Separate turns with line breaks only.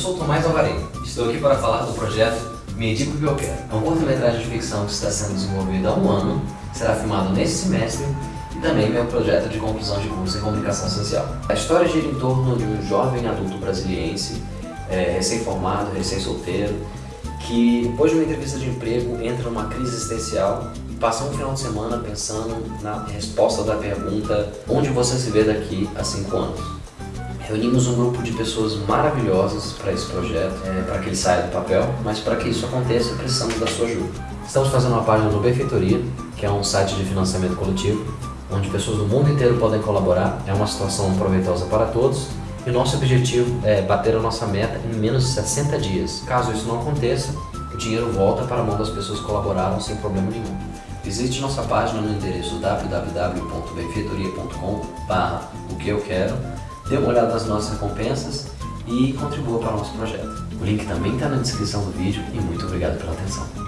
Tomás Alvarenga. Estou aqui para falar do projeto Me Diga o que eu quero. É um curta-metragem de ficção que está sendo desenvolvido há um ano, será filmado nesse semestre e também meu projeto de conclusão de curso em comunicação social. A história gira em torno de um jovem adulto brasiliense, é, recém-formado, recém-solteiro, que depois de uma entrevista de emprego entra numa crise existencial e passa um final de semana pensando na resposta da pergunta onde você se vê daqui a cinco anos. Reunimos um grupo de pessoas maravilhosas para esse projeto, é, para que ele saia do papel, mas para que isso aconteça precisamos da sua ajuda. Estamos fazendo uma página no Benfeitoria, que é um site de financiamento coletivo, onde pessoas do mundo inteiro podem colaborar, é uma situação proveitosa para todos e o nosso objetivo é bater a nossa meta em menos de 60 dias. Caso isso não aconteça, o dinheiro volta para a mão das pessoas que colaboraram sem problema nenhum. Visite nossa página no endereço www.benfeitoria.com o que eu quero, dê uma olhada nas nossas recompensas e contribua para o nosso projeto. O link também está na descrição do vídeo e muito obrigado pela atenção.